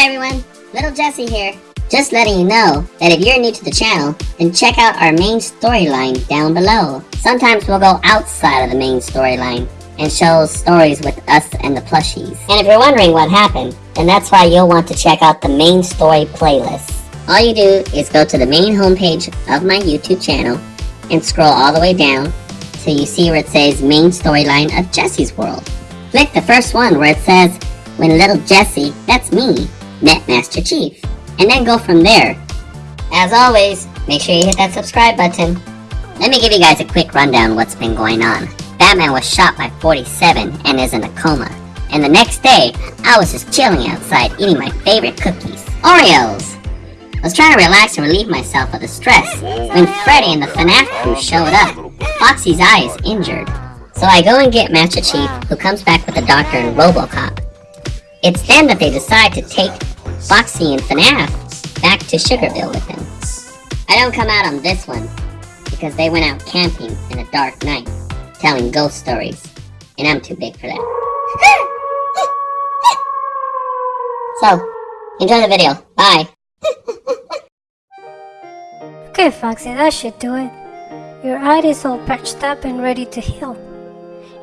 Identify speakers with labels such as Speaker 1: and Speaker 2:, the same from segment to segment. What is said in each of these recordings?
Speaker 1: Hi everyone, Little Jesse here. Just letting you know that if you're new to the channel, then check out our main storyline down below. Sometimes we'll go outside of the main storyline and show stories with us and the plushies. And if you're wondering what happened, then that's why you'll want to check out the main story playlist. All you do is go to the main homepage of my YouTube channel and scroll all the way down till you see where it says main storyline of Jesse's World. Click the first one where it says when little Jesse, that's me, met Master Chief. And then go from there. As always, make sure you hit that subscribe button. Let me give you guys a quick rundown what's been going on. Batman was shot by 47 and is in a coma. And the next day, I was just chilling outside eating my favorite cookies, Oreos. I was trying to relax and relieve myself of the stress when Freddy and the FNAF crew showed up. Foxy's eye is injured. So I go and get Master Chief, who comes back with the doctor and Robocop. It's then that they decide to take Foxy and FNAF back to Sugarville with them. I don't come out on this one because they went out camping in a dark night, telling ghost stories, and I'm too big for that. so, enjoy the video. Bye.
Speaker 2: Okay, Foxy, that should do it. Your eye is all patched up and ready to heal.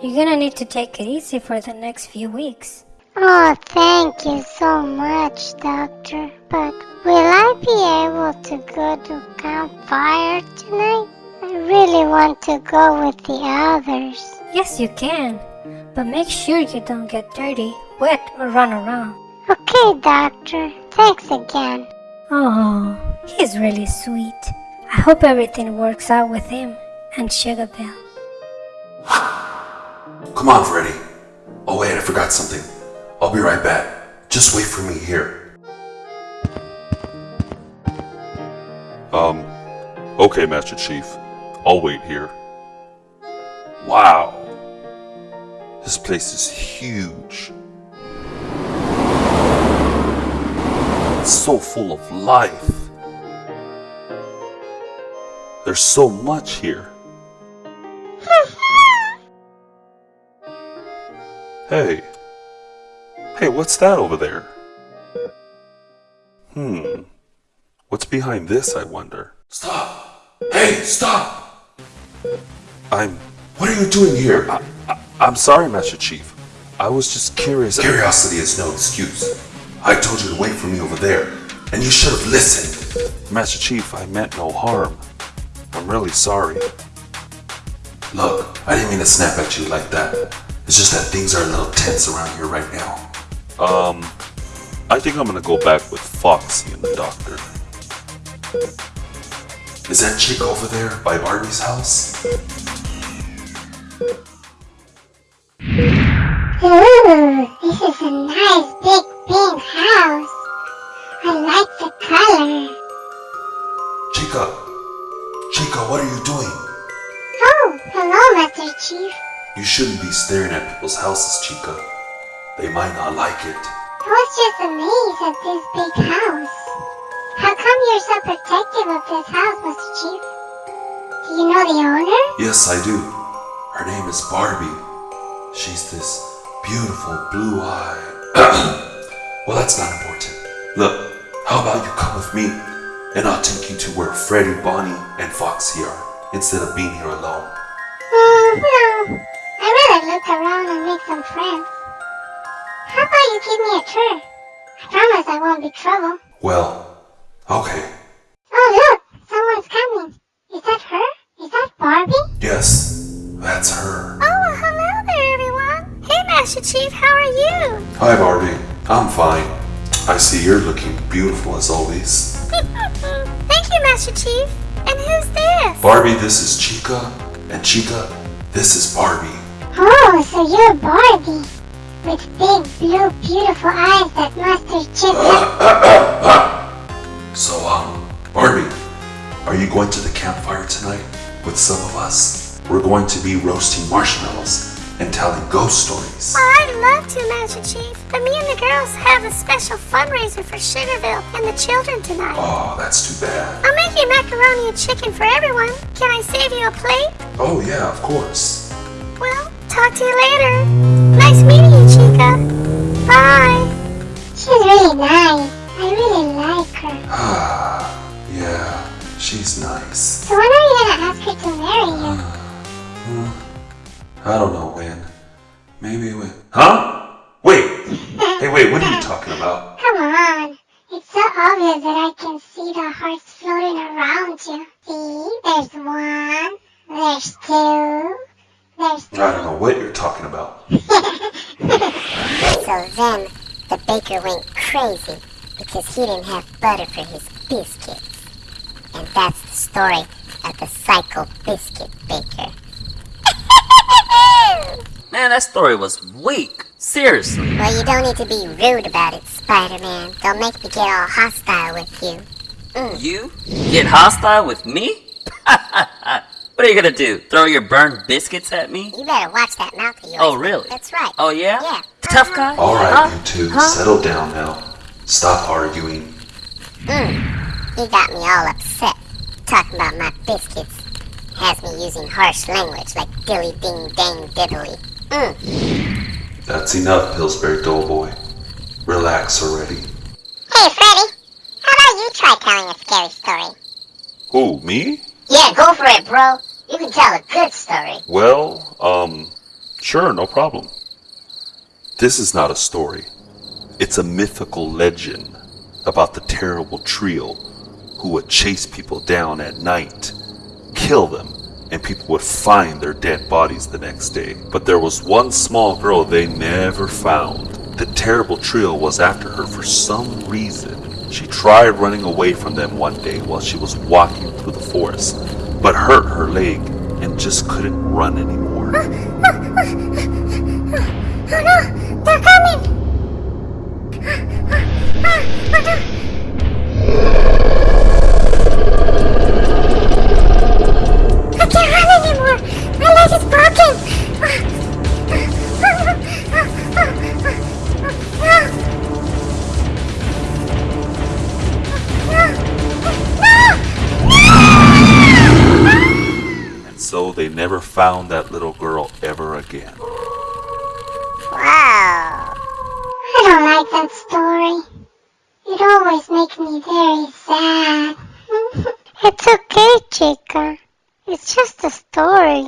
Speaker 2: You're gonna need to take it easy for the next few weeks.
Speaker 3: Oh, thank you so much, Doctor. But will I be able to go to campfire tonight? I really want to go with the others.
Speaker 2: Yes, you can. But make sure you don't get dirty, wet, or run around.
Speaker 3: Okay, Doctor. Thanks again.
Speaker 2: Oh, he's really sweet. I hope everything works out with him and Sugarville.
Speaker 4: Come on, Freddy. Oh wait, I forgot something. I'll be right back. Just wait for me here.
Speaker 5: Um, okay, Master Chief. I'll wait here. Wow. This place is huge. It's so full of life. There's so much here. Hey. Hey, what's that over there? Hmm. What's behind this, I wonder?
Speaker 4: Stop! Hey, stop!
Speaker 5: I'm...
Speaker 4: What are you doing here?
Speaker 5: I, I, I'm sorry, Master Chief. I was just curious...
Speaker 4: Curiosity is no excuse. I told you to wait for me over there, and you should have listened.
Speaker 5: Master Chief, I meant no harm. I'm really sorry.
Speaker 4: Look, I didn't mean to snap at you like that. It's just that things are a little tense around here right now.
Speaker 5: Um, I think I'm gonna go back with Foxy and the doctor.
Speaker 4: Is that chick over there by Barbie's house?
Speaker 3: Ooh, this is a nice big big house. I like the color.
Speaker 4: Chica! Chica, what are you doing?
Speaker 3: Oh, hello, Master Chief.
Speaker 4: You shouldn't be staring at people's houses, Chica. They might not like it.
Speaker 3: I was just amazed at this big house. How come you're so protective of this house, Mr. Chief? Do you know the owner?
Speaker 4: Yes, I do. Her name is Barbie. She's this beautiful blue eye. well, that's not important. Look, how about you come with me and I'll take you to where Freddy, Bonnie, and Foxy are instead of being here alone.
Speaker 3: Uh, no. I'd rather look around and make some friends. You give me a tour? I promise I won't be trouble.
Speaker 4: Well, okay.
Speaker 3: Oh look, someone's coming. Is that her? Is that Barbie?
Speaker 4: Yes, that's her.
Speaker 3: Oh, hello there everyone. Hey Master Chief, how are you?
Speaker 4: Hi, Barbie. I'm fine. I see you're looking beautiful as always.
Speaker 3: Thank you, Master Chief. And who's this?
Speaker 4: Barbie, this is Chica. And Chica, this is Barbie.
Speaker 3: Oh, so you're Barbie. With big, blue, beautiful eyes that Master has.
Speaker 4: So, um, Barbie, are you going to the campfire tonight with some of us? We're going to be roasting marshmallows and telling ghost stories.
Speaker 3: Oh, I'd love to, Master Chief. But me and the girls have a special fundraiser for Sugarville and the children tonight.
Speaker 4: Oh, that's too bad.
Speaker 3: I'll make you macaroni and chicken for everyone. Can I save you a plate?
Speaker 4: Oh, yeah, of course.
Speaker 3: Well, talk to you later. Nice meeting Oh,
Speaker 5: really nice. I really like her.
Speaker 3: yeah, she's nice.
Speaker 5: So when are you gonna ask her to marry you?
Speaker 3: Uh, I don't know when. Maybe when. Huh? Wait! Hey, wait, what are you talking about?
Speaker 5: Come on. It's so obvious that I can see the hearts floating around you. See? There's one. There's two. There's
Speaker 3: I don't know what you're talking about.
Speaker 5: So then the baker went crazy because he didn't have butter for his biscuits. And that's the story of the Psycho Biscuit Baker.
Speaker 6: Man, that story was weak. Seriously.
Speaker 5: well, you don't need to be rude about it, Spider-Man. Don't make me get all hostile with you. Mm.
Speaker 6: You get hostile with me? what are you gonna do? Throw your burned biscuits at me?
Speaker 5: You better watch that mouth of yours.
Speaker 6: Oh, really?
Speaker 5: That's right.
Speaker 6: Oh, yeah?
Speaker 5: Yeah.
Speaker 6: Tough guy?
Speaker 3: All right,
Speaker 6: Huh?
Speaker 3: you two,
Speaker 6: Huh?
Speaker 3: settle down now. Stop arguing.
Speaker 5: He got me all upset. Talking about my biscuits. Has me using harsh language like dilly ding dang diddly. Mm.
Speaker 3: That's enough, Pillsbury Doughboy. Relax already.
Speaker 5: Hey, Freddy. How about you try telling a scary story?
Speaker 4: Who, me?
Speaker 5: Yeah, go for it, bro. You can tell a good story.
Speaker 4: Well, um, sure, no problem. This is not a story. It's a mythical legend about the terrible trio who would chase people down at night, kill them, and people would find their dead bodies the next day. But there was one small girl they never found. The terrible trio was after her for some reason. She tried running away from them one day while she was walking through the forest, but hurt her leg and just couldn't run anymore.
Speaker 5: They're coming! I can't run anymore! My leg is broken!
Speaker 4: And so they never found that little girl ever again.
Speaker 5: Wow. I don't like that story. It always makes me very sad. it's okay, Chica. It's just a story.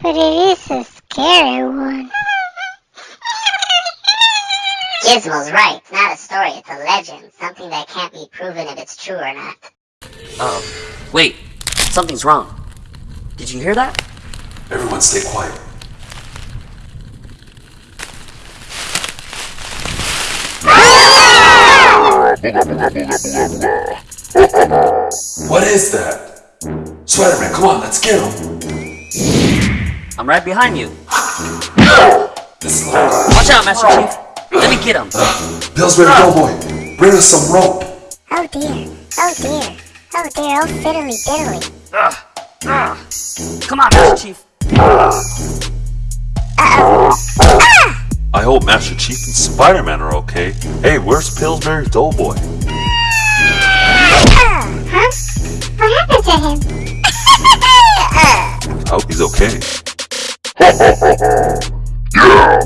Speaker 5: But it is a scary one. Gizmo's right. It's not a story, it's a legend. Something that can't be proven if it's true or not.
Speaker 6: Oh, wait. Something's wrong. Did you hear that?
Speaker 3: Everyone stay quiet. What is that? Spider-Man, come on, let's get him.
Speaker 6: I'm right behind you.
Speaker 3: This little guy.
Speaker 6: Watch out, Master Chief. Let me get him.
Speaker 3: Uh, Pillsbury Doughboy, bring us some rope.
Speaker 5: Oh dear. Oh dear. Oh dear. Oh fiddly diddly.
Speaker 6: Come on, Master Chief. Ah!
Speaker 4: I hope Master Chief and Spider-Man are okay. Hey, where's Pillsbury Doughboy?
Speaker 5: Huh? What happened to him?
Speaker 4: I hope he's okay.
Speaker 7: Yeah,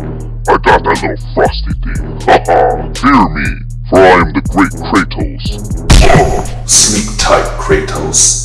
Speaker 7: I got that little frosty thing. Haha, fear me, for I am the great Kratos.
Speaker 3: Sleep tight, Kratos.